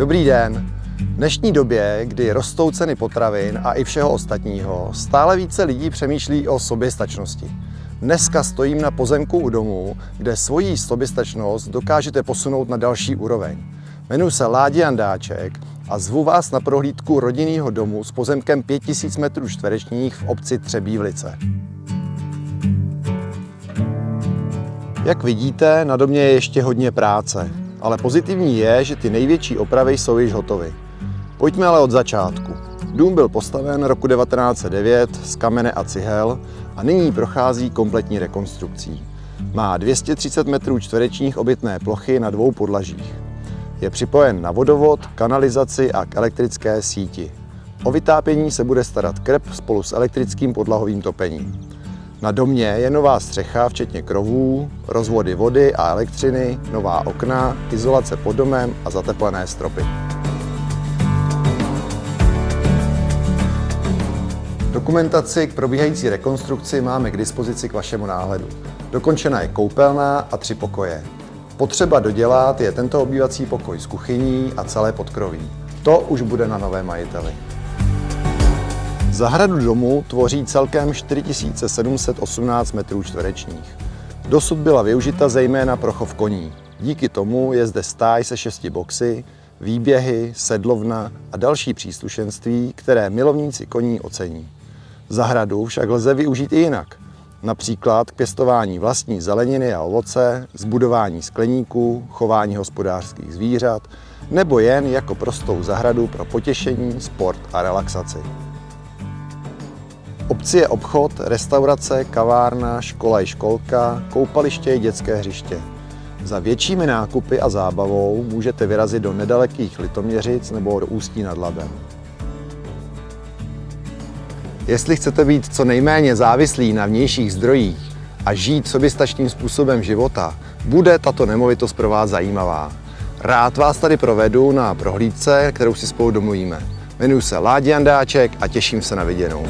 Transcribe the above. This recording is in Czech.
Dobrý den. V dnešní době, kdy rostou ceny potravin a i všeho ostatního, stále více lidí přemýšlí o soběstačnosti. Dneska stojím na pozemku u domu, kde svoji soběstačnost dokážete posunout na další úroveň. Jmenuji se Ládi Jandáček a zvu vás na prohlídku rodinného domu s pozemkem 5000 m čtverečních v obci Třebívlice. Jak vidíte, na domě je ještě hodně práce, ale pozitivní je, že ty největší opravy jsou již hotovy. Pojďme ale od začátku. Dům byl postaven roku 1909 z kamene a cihel a nyní prochází kompletní rekonstrukcí. Má 230 metrů čtverečních obytné plochy na dvou podlažích. Je připojen na vodovod, kanalizaci a k elektrické síti. O vytápění se bude starat krep spolu s elektrickým podlahovým topením. Na domě je nová střecha, včetně krovů, rozvody vody a elektřiny, nová okna, izolace pod domem a zateplené stropy. Dokumentaci k probíhající rekonstrukci máme k dispozici k vašemu náhledu. Dokončena je koupelna a tři pokoje. Potřeba dodělat je tento obývací pokoj s kuchyní a celé podkroví. To už bude na nové majiteli. Zahradu domu tvoří celkem 4718 metrů čtverečních. Dosud byla využita zejména pro chov koní. Díky tomu je zde stáj se šesti boxy, výběhy, sedlovna a další příslušenství, které milovníci koní ocení. Zahradu však lze využít i jinak. Například k pěstování vlastní zeleniny a ovoce, zbudování skleníků, chování hospodářských zvířat, nebo jen jako prostou zahradu pro potěšení, sport a relaxaci obci je obchod, restaurace, kavárna, škola i školka, koupaliště i dětské hřiště. Za většími nákupy a zábavou můžete vyrazit do nedalekých Litoměřic nebo do Ústí nad Labem. Jestli chcete být co nejméně závislí na vnějších zdrojích a žít soběstačným způsobem života, bude tato nemovitost pro vás zajímavá. Rád vás tady provedu na prohlídce, kterou si spolu domluvíme. Jmenuji se Ládi Jandáček a těším se na viděnou.